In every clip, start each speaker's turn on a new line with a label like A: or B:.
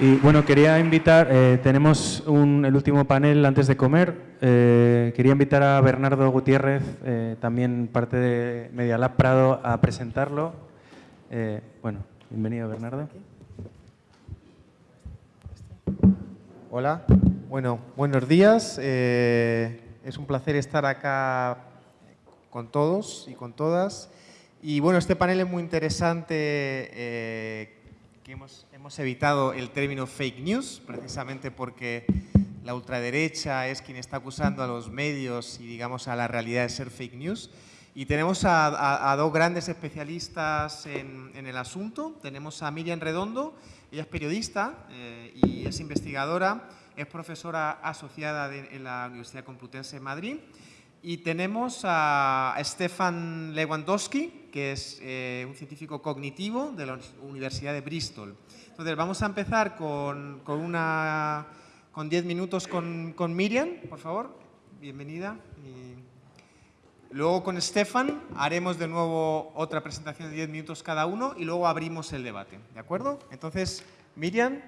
A: Y bueno, quería invitar, eh, tenemos un, el último panel antes de comer. Eh, quería invitar a Bernardo Gutiérrez, eh, también parte de Media Lab Prado, a presentarlo. Bueno, bienvenido Bernardo.
B: Hola, bueno, buenos días. Es un placer estar acá con todos y con todas. Y bueno, este panel es muy interesante, que hemos, hemos evitado el término fake news, precisamente porque la ultraderecha es quien está acusando a los medios y digamos a la realidad de ser fake news. Y tenemos a, a- a dos grandes especialistas en, en el asunto. Tenemos a Miriam Redondo, ella es periodista eh, y es investigadora, es profesora asociada de- en la Universidad Complutense de Madrid. Y tenemos a Stefan Lewandowski, que es eh, un científico cognitivo de la Universidad de Bristol. Entonces, vamos a empezar con, con una con 10 minutos con, con Miriam, por favor. Bienvenida. Y luego con Stefan haremos de nuevo otra presentación de 10 minutos cada uno y luego abrimos el debate. ¿De acuerdo? Entonces, Miriam.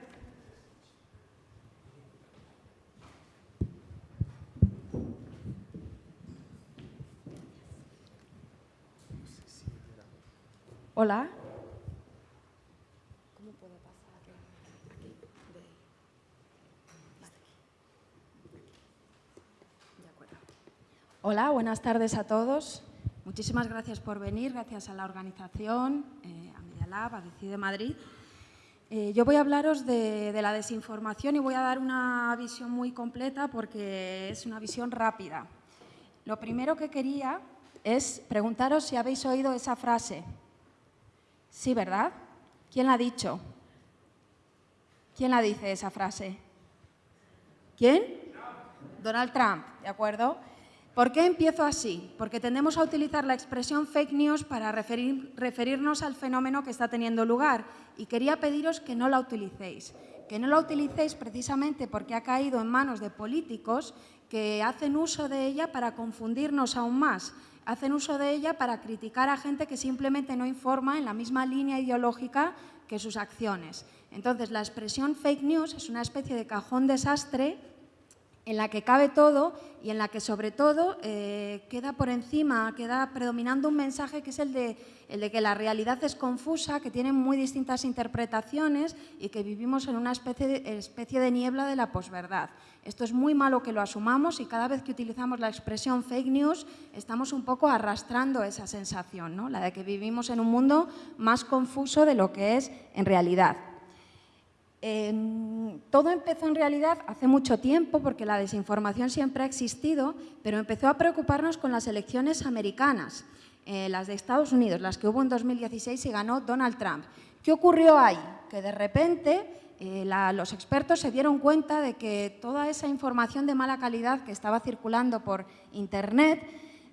C: Hola. Hola, buenas tardes a todos. Muchísimas gracias por venir, gracias a la organización, eh, a Media Lab, a Decide Madrid. Eh, yo voy a hablaros de, de la desinformación y voy a dar una visión muy completa porque es una visión rápida. Lo primero que quería es preguntaros si habéis oído esa frase. Sí, ¿verdad? ¿Quién la ha dicho? ¿Quién la dice esa frase? ¿Quién? Donald Trump, ¿de acuerdo? ¿Por qué empiezo así? Porque tendemos a utilizar la expresión fake news para referir- referirnos al fenómeno que está teniendo lugar y quería pediros que no la utilicéis. Que no la utilicéis precisamente porque ha caído en manos de políticos que hacen uso de ella para confundirnos aún más. Hacen uso de ella para criticar a gente que simplemente no informa en la misma línea ideológica que sus acciones. Entonces, la expresión fake news es una especie de cajón desastre en la que cabe todo y en la que sobre todo eh, queda por encima, queda predominando un mensaje que es el de, que la realidad es confusa, que tiene muy distintas interpretaciones y que vivimos en una especie de, especie de niebla de la posverdad. Esto es muy malo que lo asumamos y cada vez que utilizamos la expresión fake news estamos un poco arrastrando esa sensación, ¿no? la de que vivimos en un mundo más confuso de lo que es en realidad. Todo empezó en realidad hace mucho tiempo, porque la desinformación siempre ha existido, pero empezó a preocuparnos con las elecciones americanas, eh, las de Estados Unidos, las que hubo en 2016 y ganó Donald Trump. ¿Qué ocurrió ahí? Que de repente eh, los expertos se dieron cuenta de que toda esa información de mala calidad que estaba circulando por Internet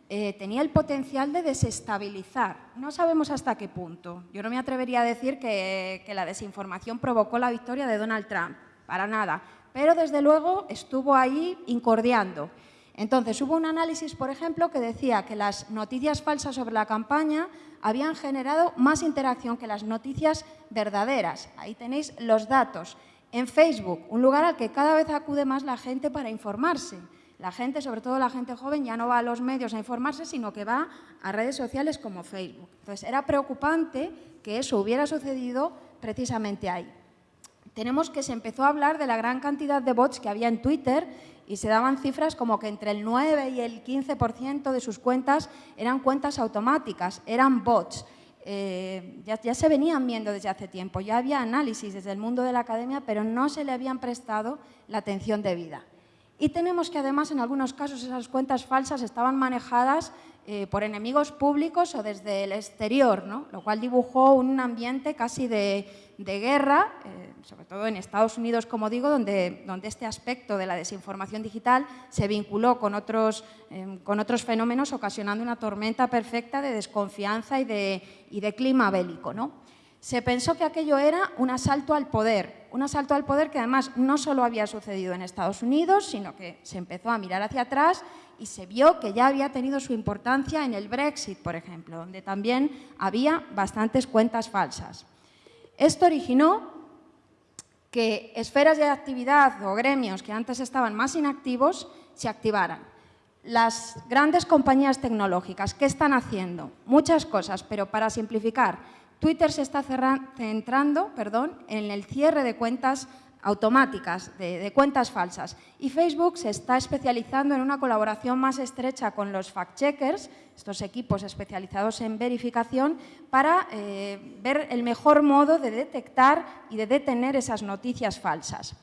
C: eh, tenía el potencial de desestabilizar. No sabemos hasta qué punto. Yo no me atrevería a decir que, que la desinformación provocó la victoria de Donald Trump, para nada. Pero desde luego estuvo ahí incordiando. Entonces hubo un análisis, por ejemplo, que decía que las noticias falsas sobre la campaña habían generado más interacción que las noticias verdaderas. Ahí tenéis los datos. En Facebook, un lugar al que cada vez acude más la gente para informarse. La gente, sobre todo la gente joven, ya no va a los medios a informarse, sino que va a redes sociales como Facebook. Entonces, era preocupante que eso hubiera sucedido precisamente ahí. Tenemos que se empezó a hablar de la gran cantidad de bots que había en Twitter y se daban cifras como que entre el 9 y el 15% de sus cuentas eran cuentas automáticas, eran bots. Eh, ya, ya se venían viendo desde hace tiempo, ya había análisis desde el mundo de la academia, pero no se le habían prestado la atención debida. Y tenemos que además en algunos casos esas cuentas falsas estaban manejadas eh, por enemigos públicos o desde el exterior, lo cual dibujó un ambiente casi de, guerra, eh, sobre todo en Estados Unidos, como digo, donde, donde este aspecto de la desinformación digital se vinculó con otros, eh, con otros fenómenos, ocasionando una tormenta perfecta de desconfianza y de, y de clima bélico. ¿no? Se pensó que aquello era un asalto al poder, un asalto al poder que además no solo había sucedido en Estados Unidos, sino que se empezó a mirar hacia atrás y se vio que ya había tenido su importancia en el Brexit, por ejemplo, donde también había bastantes cuentas falsas. Esto originó que esferas de actividad o gremios que antes estaban más inactivos se activaran. Las grandes compañías tecnológicas, ¿qué están haciendo? Muchas cosas, pero para simplificar, Twitter se está centrando perdón, en el cierre de cuentas automáticas, de, cuentas falsas. Y Facebook se está especializando en una colaboración más estrecha con los fact-checkers, estos equipos especializados en verificación, para eh, ver el mejor modo de detectar y de detener esas noticias falsas.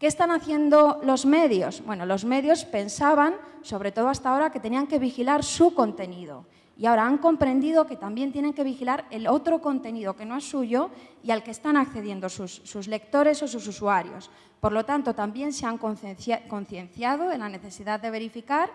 C: ¿Qué están haciendo los medios? Bueno, los medios pensaban, sobre todo hasta ahora, que tenían que vigilar su contenido. Y ahora han comprendido que también tienen que vigilar el otro contenido que no es suyo y al que están accediendo sus, lectores o sus usuarios. Por lo tanto, también se han concienciado de la necesidad de verificar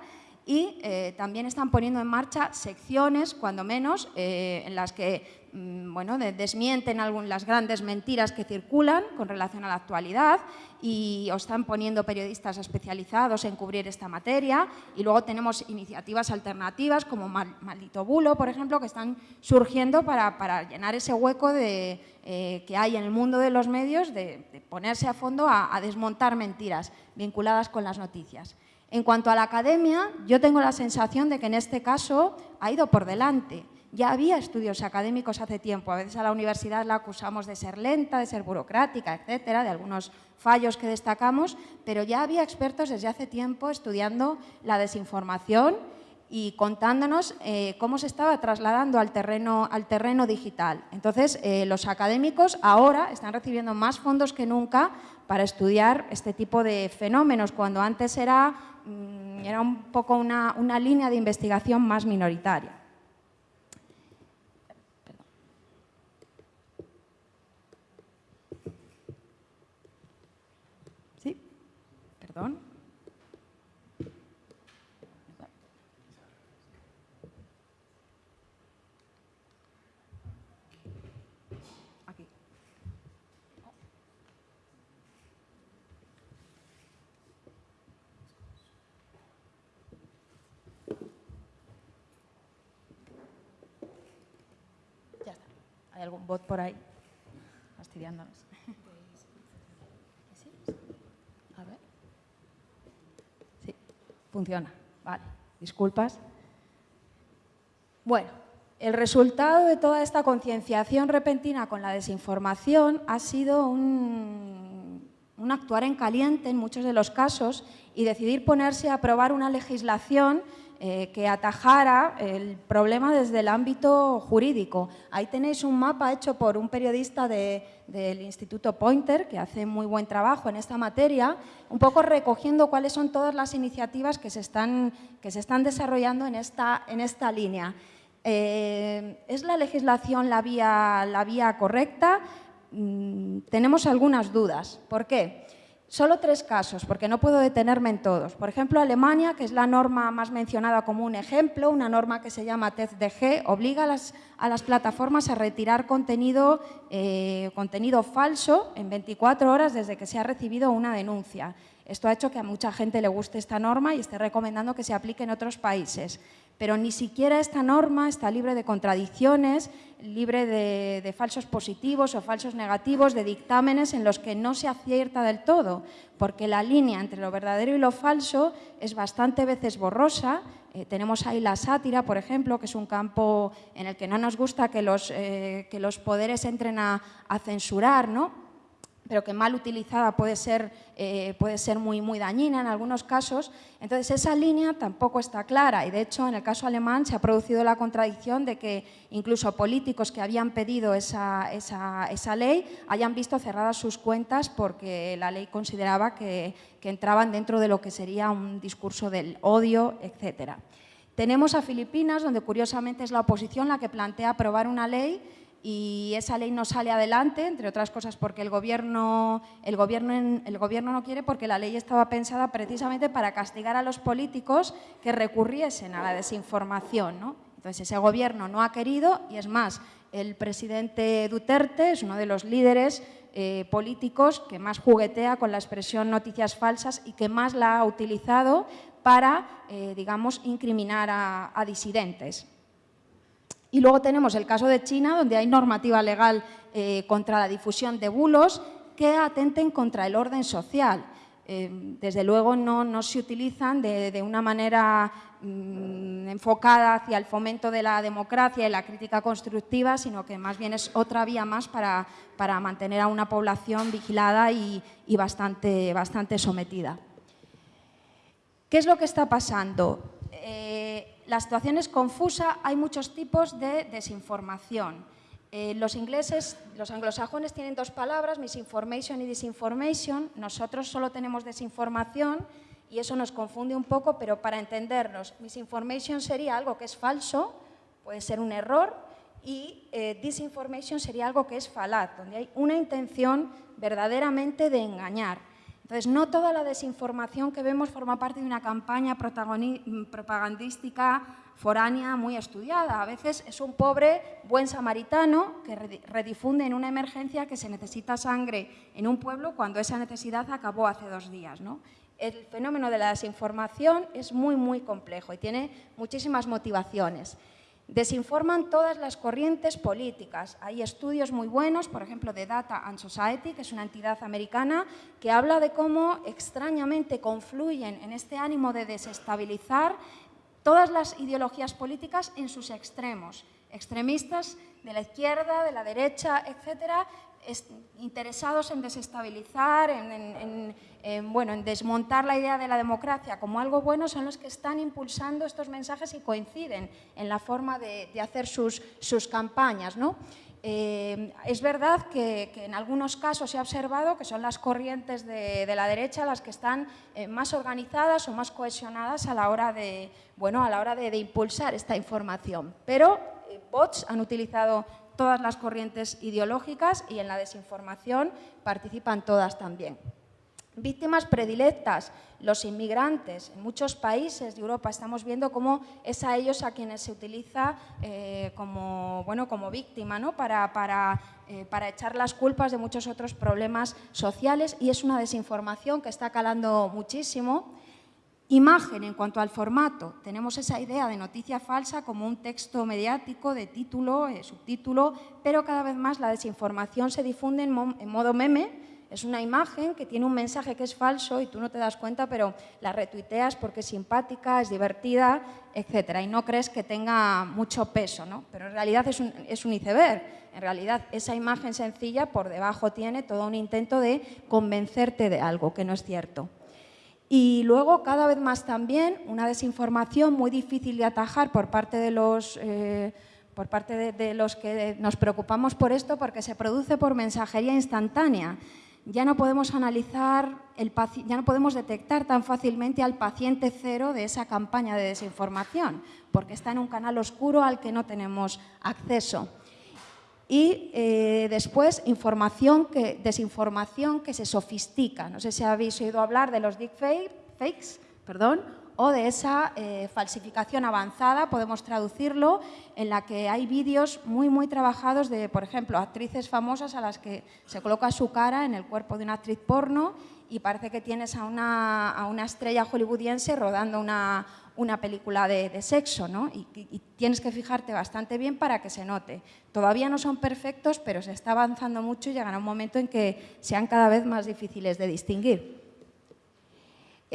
C: y eh, también están poniendo en marcha secciones, cuando menos, eh, en las que bueno, desmienten algunas las grandes mentiras que circulan con relación a la actualidad y están poniendo periodistas especializados en cubrir esta materia y luego tenemos iniciativas alternativas como Maldito Bulo, por ejemplo, que están surgiendo para, llenar ese hueco de, eh, que hay en el mundo de los medios de, ponerse a fondo a desmontar mentiras vinculadas con las noticias. En cuanto a la academia, yo tengo la sensación de que en este caso ha ido por delante. Ya había estudios académicos hace tiempo, a veces a la universidad la acusamos de ser lenta, de ser burocrática, etcétera, de algunos fallos que destacamos, pero ya había expertos desde hace tiempo estudiando la desinformación y contándonos eh, cómo se estaba trasladando al terreno, al terreno digital. Entonces, eh, los académicos ahora están recibiendo más fondos que nunca para estudiar este tipo de fenómenos, cuando antes era Mm, era un poco una, una línea de investigación más minoritaria. ¿Sí? Perdón. Algún bot por ahí fastidiándonos. A ver. Sí, funciona. Vale, disculpas. Bueno, el resultado de toda esta concienciación repentina con la desinformación ha sido un, un, actuar en caliente en muchos de los casos y decidir ponerse a aprobar una legislación eh, que atajara el problema desde el ámbito jurídico. Ahí tenéis un mapa hecho por un periodista del Instituto Pointer, que hace muy buen trabajo en esta materia, un poco recogiendo cuáles son todas las iniciativas que se están, que se están desarrollando en esta, en esta línea. Eh, ¿Es la legislación la vía, la vía correcta? Mm, tenemos algunas dudas. ¿Por qué? Solo tres casos, porque no puedo detenerme en todos. Por ejemplo, Alemania, que es la norma más mencionada como un ejemplo, una norma que se llama TECDG, obliga a las, a las plataformas a retirar contenido, eh, contenido falso en 24 horas desde que se ha recibido una denuncia. Esto ha hecho que a mucha gente le guste esta norma y esté recomendando que se aplique en otros países pero ni siquiera esta norma está libre de contradicciones, libre de, falsos positivos o falsos negativos, de dictámenes en los que no se acierta del todo, porque la línea entre lo verdadero y lo falso es bastante veces borrosa. Eh, tenemos ahí la sátira, por ejemplo, que es un campo en el que no nos gusta que los, eh, que los poderes entren a, a censurar, ¿no? Pero que mal utilizada puede ser, eh, puede ser muy, muy dañina en algunos casos. Entonces, esa línea tampoco está clara y, de hecho, en el caso alemán se ha producido la contradicción de que incluso políticos que habían pedido esa, esa, esa ley hayan visto cerradas sus cuentas porque la ley consideraba que, que entraban dentro de lo que sería un discurso del odio, etcétera. Tenemos a Filipinas, donde curiosamente es la oposición la que plantea aprobar una ley y esa ley no sale adelante, entre otras cosas porque el gobierno, el, gobierno, no quiere porque la ley estaba pensada precisamente para castigar a los políticos que recurriesen a la desinformación. ¿no? Entonces ese gobierno no ha querido y es más, el presidente Duterte es uno de los líderes eh, políticos que más juguetea con la expresión noticias falsas y que más la ha utilizado para, eh, digamos, incriminar a disidentes. Y luego tenemos el caso de China, donde hay normativa legal eh, contra la difusión de bulos. que atenten contra el orden social. Eh, desde luego no, se utilizan de, una manera mm, enfocada hacia el fomento de la democracia y la crítica constructiva, sino que más bien es otra vía más para, mantener a una población vigilada y, bastante, bastante sometida. ¿Qué es lo que está pasando? La situación es confusa, hay muchos tipos de desinformación. Eh, los ingleses, los anglosajones tienen dos palabras, misinformation y disinformation. Nosotros solo tenemos desinformación y eso nos confunde un poco, pero para entendernos, misinformation sería algo que es falso, puede ser un error, y eh, disinformation sería algo que es falaz, donde hay una intención verdaderamente de engañar. Entonces, no toda la desinformación que vemos forma parte de una campaña propagandística foránea muy estudiada. A veces es un pobre buen samaritano que redifunde en una emergencia que se necesita sangre en un pueblo cuando esa necesidad acabó hace dos días. ¿no? El fenómeno de la desinformación es muy, muy complejo y tiene muchísimas motivaciones. Desinforman todas las corrientes políticas. Hay estudios muy buenos, por ejemplo, de Data and Society, que es una entidad americana, que habla de cómo extrañamente confluyen en este ánimo de desestabilizar todas las ideologías políticas en sus extremos, extremistas de la izquierda, de la derecha, etcétera, interesados en desestabilizar, en, bueno, en desmontar la idea de la democracia como algo bueno, son los que están impulsando estos mensajes y coinciden en la forma de, hacer sus, sus campañas. ¿no? Eh, es verdad que, en algunos casos se ha observado que son las corrientes de, la derecha las que están eh, más organizadas o más cohesionadas a la hora de, bueno, a la hora de, impulsar esta información. Pero eh, bots han utilizado todas las corrientes ideológicas y en la desinformación participan todas también. Víctimas predilectas, los inmigrantes. En muchos países de Europa estamos viendo cómo es a ellos a quienes se utiliza eh, como, bueno, como víctima ¿no? para, para, eh, para, echar las culpas de muchos otros problemas sociales y es una desinformación que está calando muchísimo. Imagen en cuanto al formato. Tenemos esa idea de noticia falsa como un texto mediático de título, eh, subtítulo, pero cada vez más la desinformación se difunde en modo meme es una imagen que tiene un mensaje que es falso y tú no te das cuenta, pero la retuiteas porque es simpática, es divertida, etc. Y no crees que tenga mucho peso, ¿no? Pero en realidad es un, es un iceberg. En realidad esa imagen sencilla por debajo tiene todo un intento de convencerte de algo que no es cierto. Y luego, cada vez más también, una desinformación muy difícil de atajar por parte de los... Eh, por parte de, los que nos preocupamos por esto porque se produce por mensajería instantánea ya no podemos analizar, el, ya no podemos detectar tan fácilmente al paciente cero de esa campaña de desinformación, porque está en un canal oscuro al que no tenemos acceso. Y eh, después, información que, desinformación que se sofistica. No sé si habéis oído hablar de los deepfakes, perdón, o de esa eh, falsificación avanzada, podemos traducirlo, en la que hay vídeos muy, muy trabajados de, por ejemplo, actrices famosas a las que se coloca su cara en el cuerpo de una actriz porno y parece que tienes a una, a una estrella hollywoodiense rodando una, una película de, sexo, ¿no? Y, tienes que fijarte bastante bien para que se note. Todavía no son perfectos, pero se está avanzando mucho y llegará un momento en que sean cada vez más difíciles de distinguir.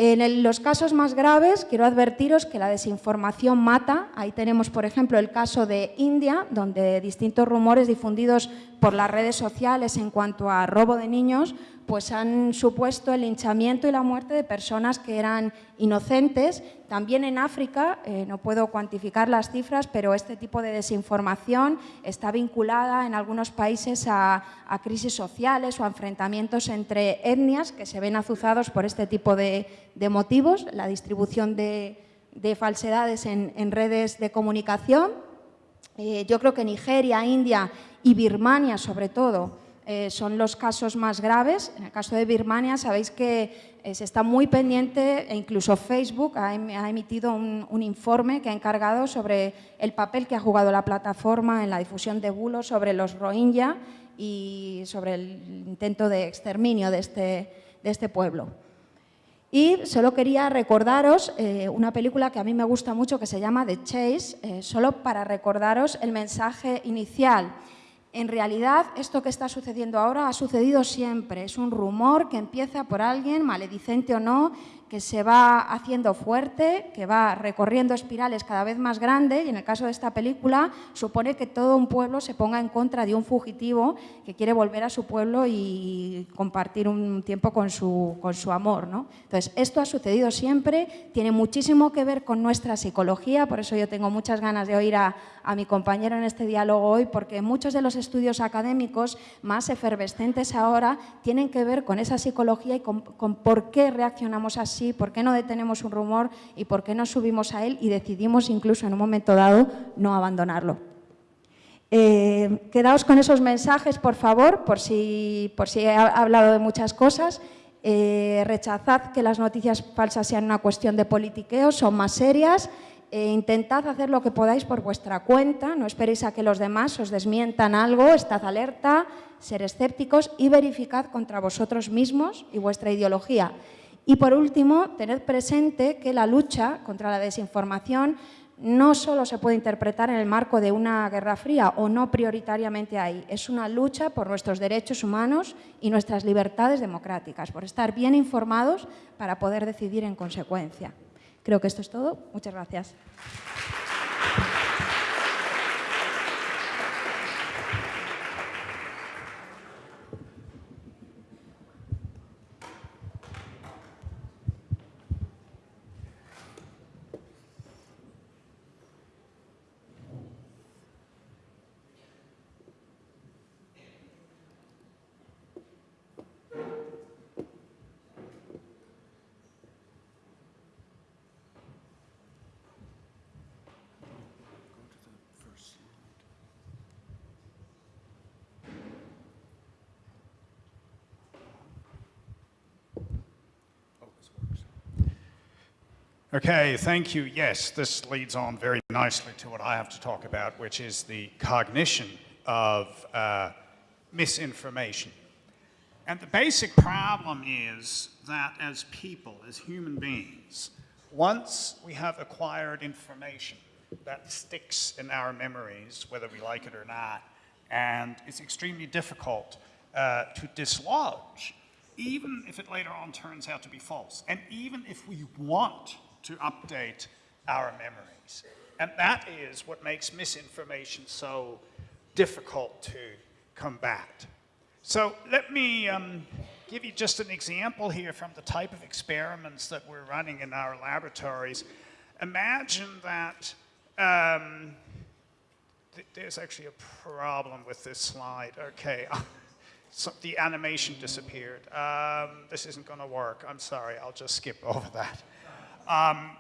C: En los casos más graves, quiero advertiros que la desinformación mata. Ahí tenemos, por ejemplo, el caso de India, donde distintos rumores difundidos por las redes sociales en cuanto a robo de niños pues han supuesto el linchamiento y la muerte de personas que eran inocentes. También en África, eh, no puedo cuantificar las cifras, pero este tipo de desinformación está vinculada en algunos países a, crisis sociales o a enfrentamientos entre etnias que se ven azuzados por este tipo de, motivos, la distribución de, falsedades en, redes de comunicación. Eh, yo creo que Nigeria, India y Birmania, sobre todo, eh, son los casos más graves. En el caso de Birmania sabéis que eh, se está muy pendiente e incluso Facebook ha, em, emitido un, informe que ha encargado sobre el papel que ha jugado la plataforma en la difusión de bulos sobre los Rohingya y sobre el intento de exterminio de este, de este pueblo. Y solo quería recordaros eh, una película que a mí me gusta mucho que se llama The Chase, solo para recordaros el mensaje inicial En realidad, esto que está sucediendo ahora ha sucedido siempre. Es un rumor que empieza por alguien, maledicente o no, que se va haciendo fuerte, que va recorriendo espirales cada vez más grandes y en el caso de esta película supone que todo un pueblo se ponga en contra de un fugitivo que quiere volver a su pueblo y compartir un tiempo con su, con su amor. ¿no? Entonces, esto ha sucedido siempre, tiene muchísimo que ver con nuestra psicología, por eso yo tengo muchas ganas de oír a, a mi compañero en este diálogo hoy, porque muchos de los estudios académicos más efervescentes ahora tienen que ver con esa psicología y con, con por qué reaccionamos así por qué no detenemos un rumor y por qué no subimos a él y decidimos incluso en un momento dado no abandonarlo. Eh, quedaos con esos mensajes, por favor, por si, por si he hablado de muchas cosas. Eh, rechazad que las noticias falsas sean una cuestión de politiqueo, son más serias. Eh, intentad hacer lo que podáis por vuestra cuenta, no esperéis a que los demás os desmientan algo, estad alerta, ser escépticos y verificad contra vosotros mismos y vuestra ideología. Y por último, tened presente que la lucha contra la desinformación no solo se puede interpretar en el marco de una guerra fría o no prioritariamente ahí, es una lucha por nuestros derechos humanos y nuestras libertades democráticas, por estar bien informados para poder decidir en consecuencia. Creo que esto es todo. Muchas gracias.
D: Okay, thank you. Yes, this leads on very nicely to what I have to talk about, which is the cognition of uh, misinformation. And the basic problem is that as people, as human beings, once we have acquired information that sticks in our memories, whether we like it or not, and it's extremely difficult uh, to dislodge, even if it later on turns out to be false, and even if we want to update our memories. And that is what makes misinformation so difficult to combat. So let me um, give you just an example here from the type of experiments that we're running in our laboratories. Imagine that um, th there's actually a problem with this slide. Okay, so the animation disappeared. Um, this isn't going to work. I'm sorry, I'll just skip over that. Um,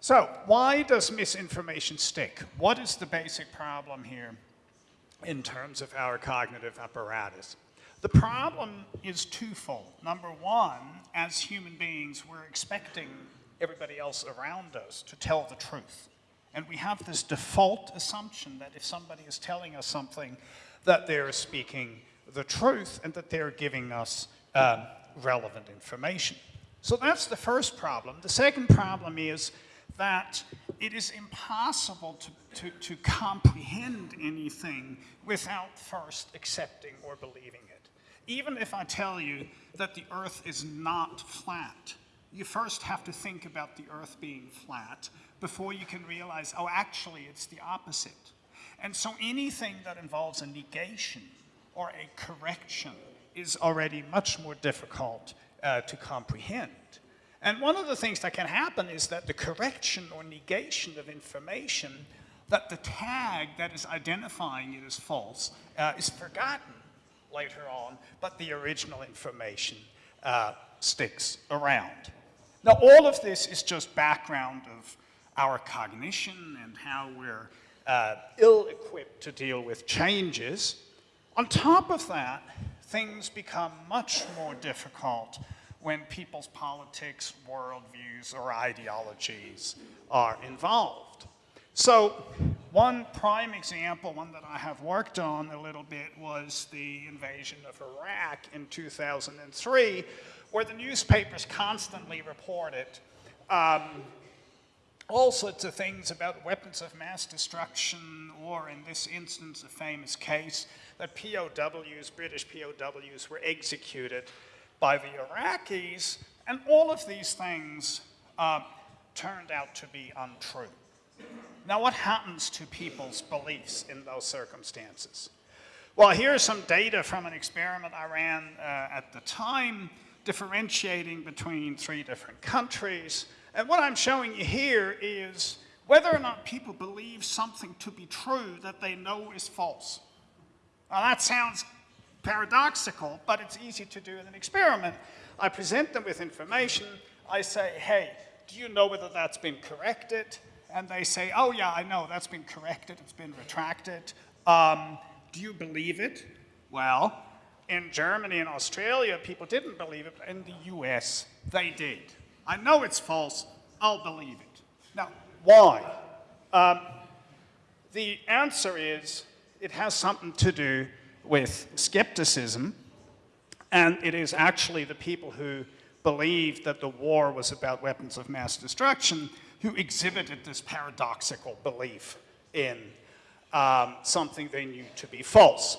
D: so why does misinformation stick? What is the basic problem here in terms of our cognitive apparatus? The problem is twofold. Number one, as human beings, we're expecting everybody else around us to tell the truth. And we have this default assumption that if somebody is telling us something, that they're speaking the truth and that they're giving us um, relevant information. So that's the first problem. The second problem is that it is impossible to, to, to comprehend anything without first accepting or believing it. Even if I tell you that the earth is not flat, you first have to think about the earth being flat before you can realize, oh, actually, it's the opposite. And so anything that involves a negation or a correction is already much more difficult uh, to comprehend. And one of the things that can happen is that the correction or negation of information, that the tag that is identifying it as false uh, is forgotten later on, but the original information uh, sticks around. Now, all of this is just background of our cognition and how we're uh, ill-equipped to deal with changes. On top of that, things become much more difficult when people's politics, worldviews, or ideologies are involved. So one prime example, one that I have worked on a little bit, was the invasion of Iraq in 2003, where the newspapers constantly reported um, all sorts of things about weapons of mass destruction, or in this instance, a famous case that POWs, British POWs, were executed by the Iraqis, and all of these things uh, turned out to be untrue. Now, what happens to people's beliefs in those circumstances? Well, here's some data from an experiment I ran uh, at the time, differentiating between three different countries. And what I'm showing you here is whether or not people believe something to be true that they know is false. Now, that sounds paradoxical, but it's easy to do in an experiment. I present them with information. I say, hey, do you know whether that's been corrected? And they say, oh, yeah, I know, that's been corrected, it's been retracted. Um, do you believe it? Well, in Germany and Australia, people didn't believe it, but in the US, they did. I know it's false, I'll believe it. Now, why? Um, the answer is it has something to do with skepticism, and it is actually the people who believed that the war was about weapons of mass destruction who exhibited this paradoxical belief in um, something they knew to be false.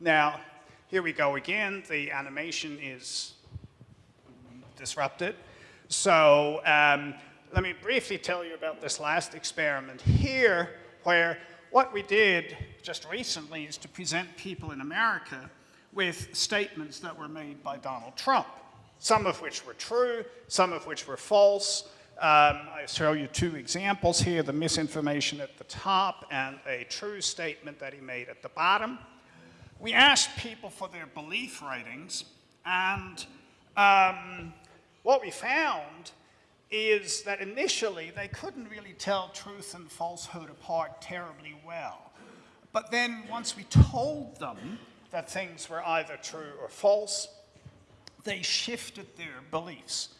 D: Now, here we go again. The animation is disrupted. So um, let me briefly tell you about this last experiment here, where what we did just recently is to present people in America with statements that were made by Donald Trump, some of which were true, some of which were false, um, I show you two examples here, the misinformation at the top and a true statement that he made at the bottom. We asked people for their belief ratings, and um, what we found is that initially they couldn't really tell truth and falsehood apart terribly well. But then once we told them that things were either true or false, they shifted their beliefs.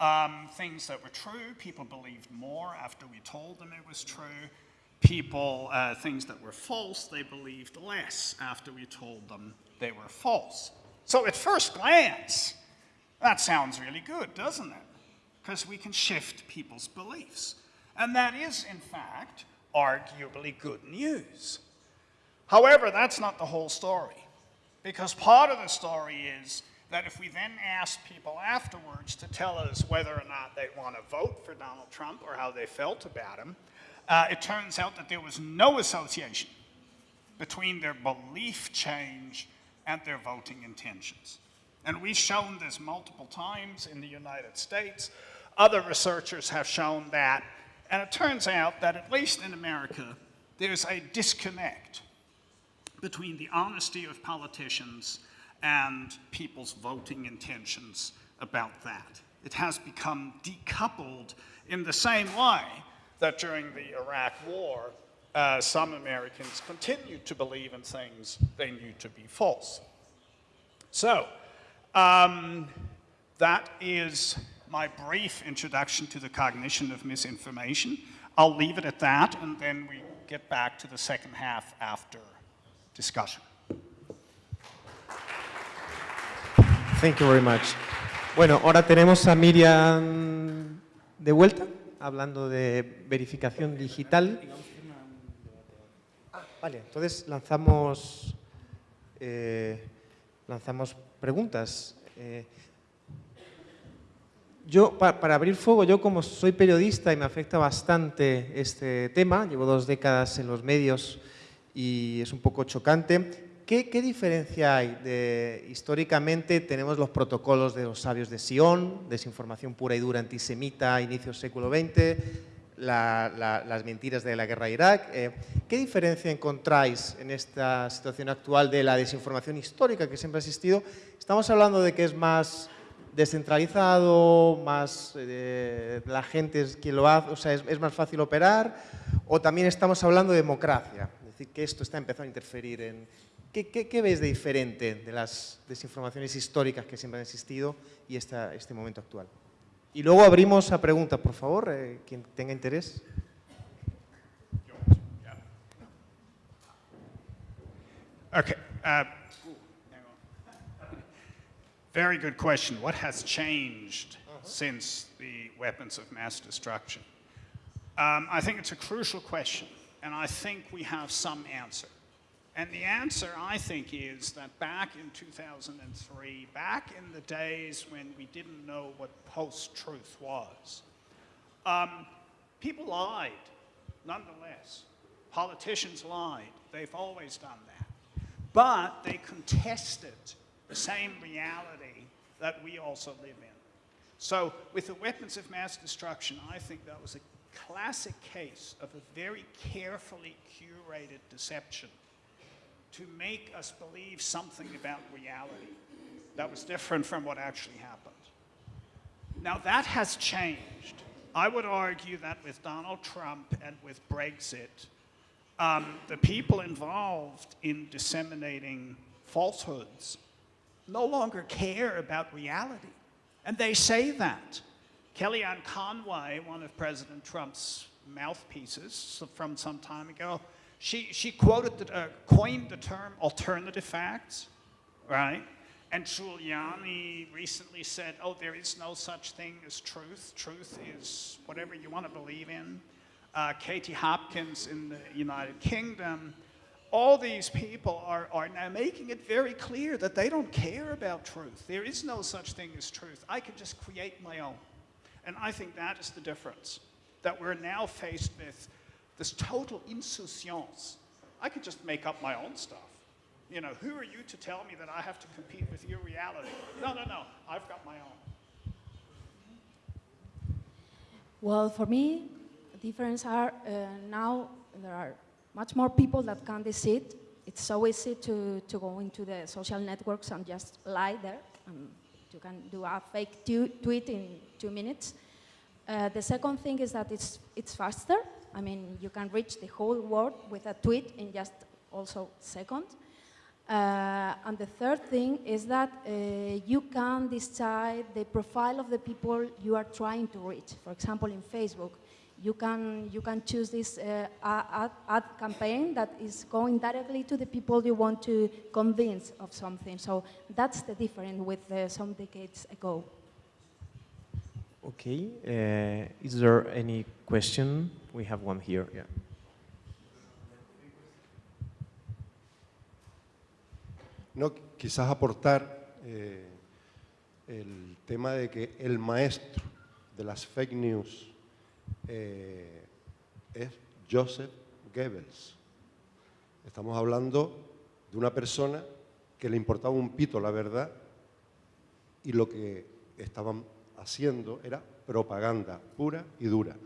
D: Um, things that were true, people believed more after we told them it was true. People, uh, things that were false, they believed less after we told them they were false. So at first glance, that sounds really good, doesn't it? Because we can shift people's beliefs. And that is, in fact, arguably good news. However, that's not the whole story. Because part of the story is that if we then ask people afterwards to tell us whether or not they want to vote for Donald Trump or how they felt about him, uh, it turns out that there was no association between their belief change and their voting intentions. And we've shown this multiple times in the United States. Other researchers have shown that. And it turns out that, at least in America, there's a disconnect between the honesty of politicians and people's voting intentions about that. It has become decoupled in the same way that during the Iraq War, uh, some Americans continued to believe in things they knew to be false. So, um, that is my brief introduction to the cognition of misinformation. I'll leave it at that, and then we get back to the second half after discussion.
B: Thank you very much. Bueno, ahora tenemos a Miriam de vuelta, hablando de verificación digital. Ah, vale, entonces lanzamos, eh, lanzamos preguntas. Eh, yo, para, abrir fuego, yo como soy periodista y me afecta bastante este tema, llevo dos décadas en los medios y es un poco chocante, ¿Qué, diferencia hay? Históricamente tenemos los protocolos de los sabios de Sion, desinformación pura y dura antisemita a inicios del século XX, las mentiras de la guerra de Irak. Eh, ¿Qué diferencia encontráis en esta situación actual de la desinformación histórica que siempre ha existido? Estamos hablando de que es más descentralizado, más eh, la gente es quien lo hace, o sea, es, es más fácil operar, o también estamos hablando de democracia, es decir, que esto está empezando a interferir en, ¿Qué, qué, qué ves de diferente de las desinformaciones históricas que siempre han existido y esta, este momento actual? Y luego abrimos a preguntas, por favor, eh, quien tenga interés.
D: Okay. Uh, very good question. What has changed uh -huh. since the weapons of mass destruction? Um, I think it's a crucial question, and I think we have some answer. And the answer, I think, is that back in 2003, back in the days when we didn't know what post-truth was, um, people lied, nonetheless. Politicians lied. They've always done that. But they contested the same reality that we also live in. So with the weapons of mass destruction, I think that was a classic case of a very carefully curated deception to make us believe something about reality that was different from what actually happened. Now that has changed. I would argue that with Donald Trump and with Brexit, um, the people involved in disseminating falsehoods no longer care about reality. And they say that. Kellyanne Conway, one of President Trump's mouthpieces from some time ago, she, she quoted, the, uh, coined the term alternative facts, right? And Giuliani recently said, oh, there is no such thing as truth. Truth is whatever you want to believe in. Uh, Katie Hopkins in the United Kingdom. All these people are, are now making it very clear that they don't care about truth. There is no such thing as truth. I can just create my own. And I think that is the difference, that we're now faced with this total insouciance. I could just make up my own stuff. You know, who are you to tell me that I have to compete with your reality? No, no, no, I've got my own.
C: Well, for me, the difference are uh, now there are much more people that can decide. It's so easy to, to go into the social networks and just lie there. Um, you can do a fake tweet in two minutes. Uh, the second thing is that it's, it's faster. I mean, you can reach the whole world with a tweet in just also second. Uh, and the third thing is that uh, you can decide the profile of the people you are trying to reach. For example, in Facebook, you can, you can choose this uh, ad, ad, campaign that is going directly to the people you want to convince of something. So that's the difference with uh, some decades ago.
E: Okay, uh, is there any question? We have one here, yeah.
F: No, quizás aportar eh, el tema de que el maestro de las fake news eh, es Joseph Goebbels. Estamos hablando de una persona que le importaba un pito la verdad y lo que estaban haciendo era propaganda pura y dura.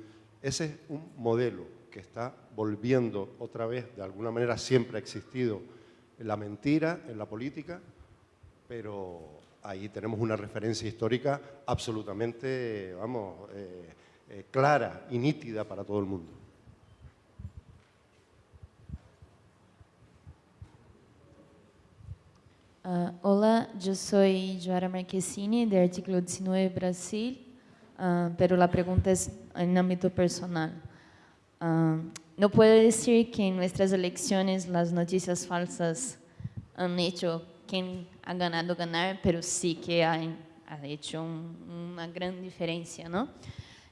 F: Ese es un modelo que está volviendo otra vez, de alguna manera siempre ha existido la mentira, en la política, pero ahí tenemos una referencia histórica absolutamente, vamos, eh, eh, clara y nítida para todo el mundo.
G: Uh, hola, yo soy Joara Marquesini de Artículo 19 Brasil, uh, pero la pregunta es en ámbito personal. No puedo decir que en nuestras elecciones las noticias falsas han hecho quien ha ganado ganar, pero sí que han, ha hecho un, una gran diferencia, ¿no?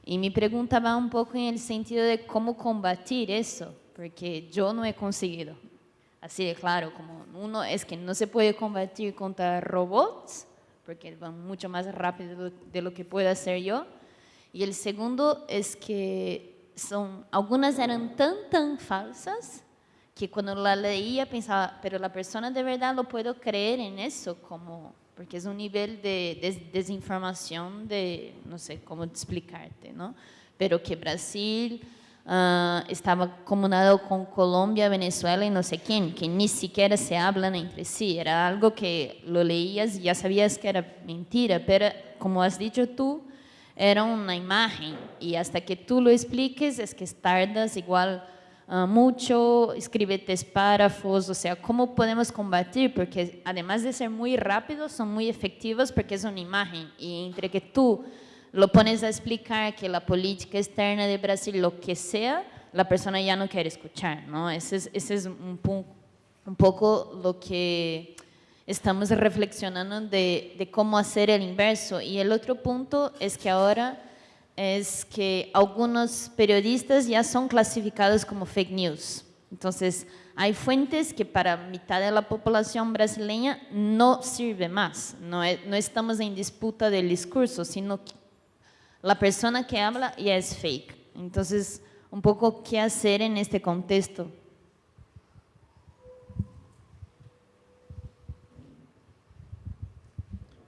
G: Y mi pregunta va un poco en el sentido de cómo combatir eso, porque yo no he conseguido así de claro, como uno es que no se puede combatir contra robots, porque van mucho más rápido de lo que pueda hacer yo. Y el segundo es que son, algunas eran tan, tan falsas que cuando la leía pensaba, pero la persona de verdad lo puedo creer en eso, como, porque es un nivel de des desinformación de, no sé cómo explicarte, ¿no? Pero que Brasil Uh, estaba comunado con Colombia, Venezuela y no sé quién, que ni siquiera se hablan entre sí. Era algo que lo leías y ya sabías que era mentira, pero como has dicho tú, era una imagen y hasta que tú lo expliques es que tardas igual uh, mucho, escríbete párrafos, o sea, ¿cómo podemos combatir? Porque además de ser muy rápidos, son muy efectivos porque es una imagen y entre que tú lo pones a explicar que la política externa de Brasil, lo que sea, la persona ya no quiere escuchar, ¿no? Ese es, ese es un, un, poco lo que estamos reflexionando de, de, cómo hacer el inverso. Y el otro punto es que ahora es que algunos periodistas ya son clasificados como fake news. Entonces, hay fuentes que para mitad de la población brasileña no sirve más. No, no estamos en disputa del discurso, sino que la persona que habla ya es fake. Entonces, un poco qué hacer en este contexto.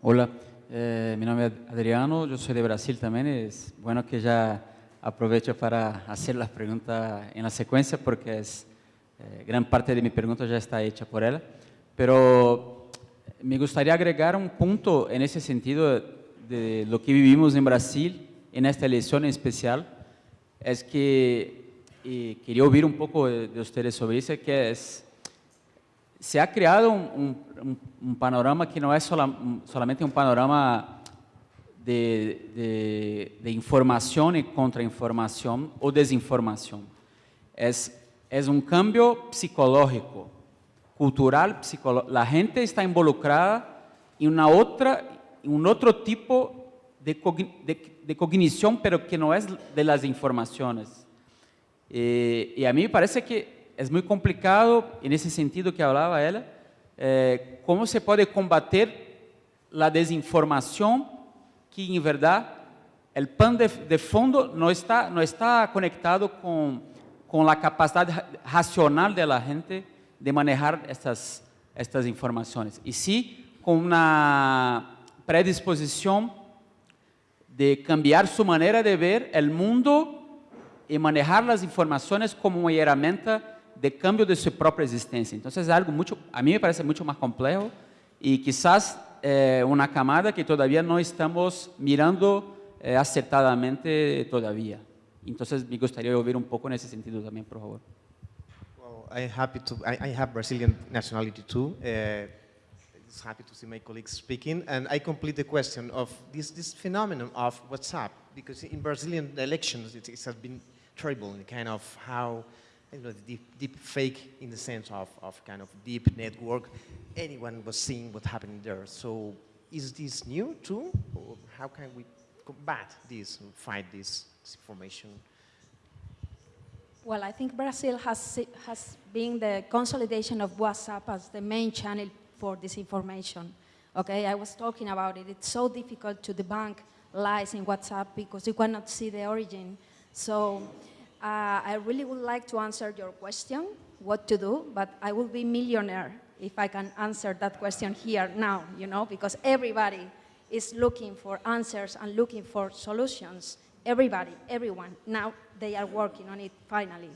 H: Hola, eh, mi nombre es Adriano, yo soy de Brasil también. Es bueno que ya aprovecho para hacer las preguntas en la secuencia porque es, eh, gran parte de mi pregunta ya está hecha por ella. Pero me gustaría agregar un punto en ese sentido de lo que vivimos en Brasil en esta elección en especial. Es que y quería oír un poco de ustedes sobre eso, que es se ha creado un, panorama que no es solamente un panorama de, de- de información y contrainformación o desinformación. Es, un cambio psicológico, cultural, La gente está involucrada en una otra, un otro tipo de cognición, pero que no es de las informaciones. Eh, y a mí me parece que es muy complicado, en ese sentido que hablaba ella, eh, cómo se puede combater la desinformación que en verdad el pan de, fondo no está, no está conectado con, con la capacidad ra- racional de la gente de manejar estas, estas informaciones. Y sí con una predisposición de cambiar su manera de ver el mundo y manejar las informaciones como una herramienta de cambio de su propia existencia. Entonces es algo mucho, a mí me parece mucho más complejo y quizás eh, una camada que todavía no estamos mirando eh, acertadamente todavía. Entonces me gustaría oír un poco en ese sentido también, por favor.
E: Well, I'm happy to. I, I have Brazilian nationality too. Uh, it's happy to see my colleagues speaking, and I complete the question of this this phenomenon of WhatsApp because in Brazilian elections it, it has been terrible in kind of how. Deep, deep fake in the sense of, of kind of deep network. Anyone was seeing what happened there. So is this new too? Or how can we combat this, and fight this disinformation?
C: Well, I think Brazil has, has been the consolidation of WhatsApp as the main channel for disinformation. Okay, I was talking about it. It's so difficult to debunk lies in WhatsApp because you cannot see the origin. So uh, I really would like to answer your question, what to do, but I will be millionaire if I can answer that question here now, you know, because everybody is looking for answers and looking for solutions. Everybody, everyone, now they are working on it finally.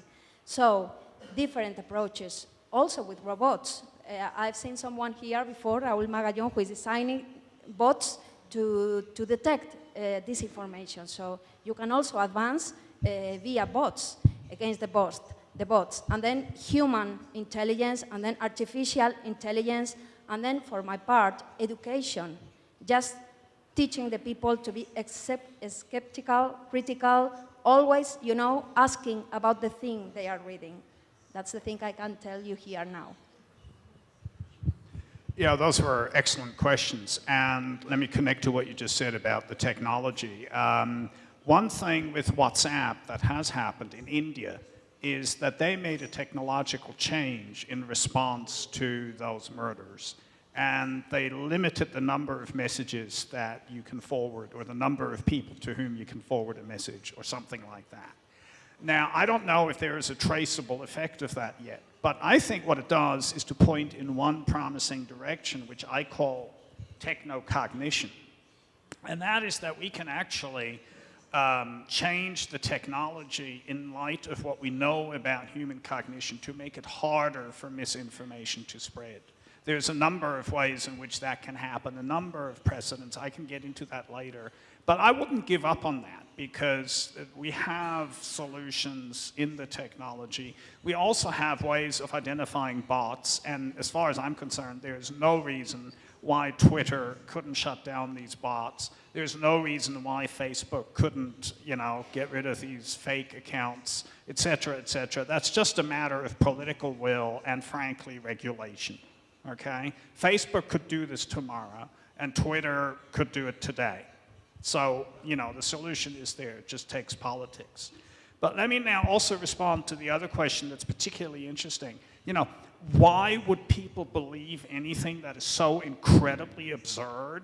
C: So, different approaches, also with robots. Uh, I've seen someone here before, Raúl Magallón, who is designing bots to, to detect uh, disinformation. So, you can also advance via bots against the bots, the bots, and then human intelligence, and then artificial intelligence, and then, for my part, education. Just teaching the people to be skeptical, critical, always, you know, asking about the thing they are reading. That's the thing I can tell you here now.
D: Yeah, those were excellent questions. And let me connect to what you just said about the technology. Um, one thing with WhatsApp that has happened in India is that they made a technological change in response to those murders. And they limited the number of messages that you can forward or the number of people to whom you can forward a message or something like that. Now, I don't know if there is a traceable effect of that yet, but I think what it does is to point in one promising direction, which I call technocognition. And that is that we can actually um, change the technology in light of what we know about human cognition to make it harder for misinformation to spread. There's a number of ways in which that can happen, a number of precedents. I can get into that later. But I wouldn't give up on that because we have solutions in the technology. We also have ways of identifying bots, and as far as I'm concerned, there's no reason why Twitter couldn't shut down these bots. There's no reason why Facebook couldn't, you know, get rid of these fake accounts, et cetera, et cetera. That's just a matter of political will and, frankly, regulation. Okay? Facebook could do this tomorrow, and Twitter could do it today. So, you know, the solution is there, it just takes politics. But let me now also respond to the other question that's particularly interesting. You know, why would people believe anything that is so incredibly absurd?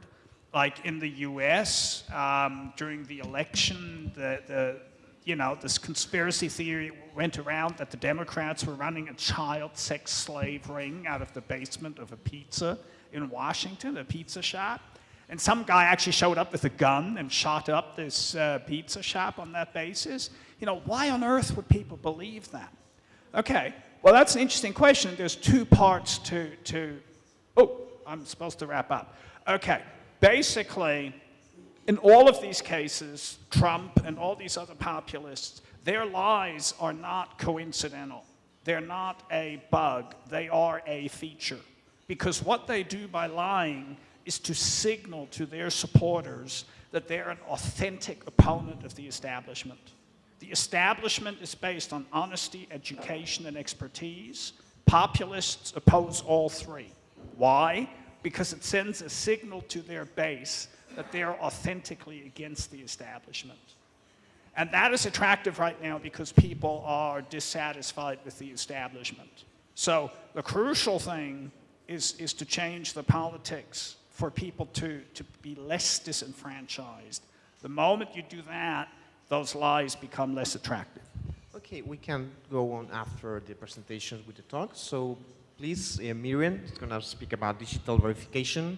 D: Like in the US, um, during the election, the, the, you know, this conspiracy theory went around that the Democrats were running a child sex slave ring out of the basement of a pizza in Washington, a pizza shop. And some guy actually showed up with a gun and shot up this uh, pizza shop on that basis. You know, why on earth would people believe that? Okay, well, that's an interesting question. There's two parts to, to oh, I'm supposed to wrap up. Okay, basically, in all of these cases, Trump and all these other populists, their lies are not coincidental. They're not a bug, they are a feature. Because what they do by lying is to signal to their supporters that they're an authentic opponent of the establishment. The establishment is based on honesty, education, and expertise. Populists oppose all three. Why? Because it sends a signal to their base that they're authentically against the establishment. And that is attractive right now because people are dissatisfied with the establishment. So the crucial thing is, is to change the politics for people to, to be less disenfranchised. The moment you do that, those lies become less attractive.
E: Okay, we can go on after the presentations with the talk. So please, uh, Miriam is going to speak about digital verification,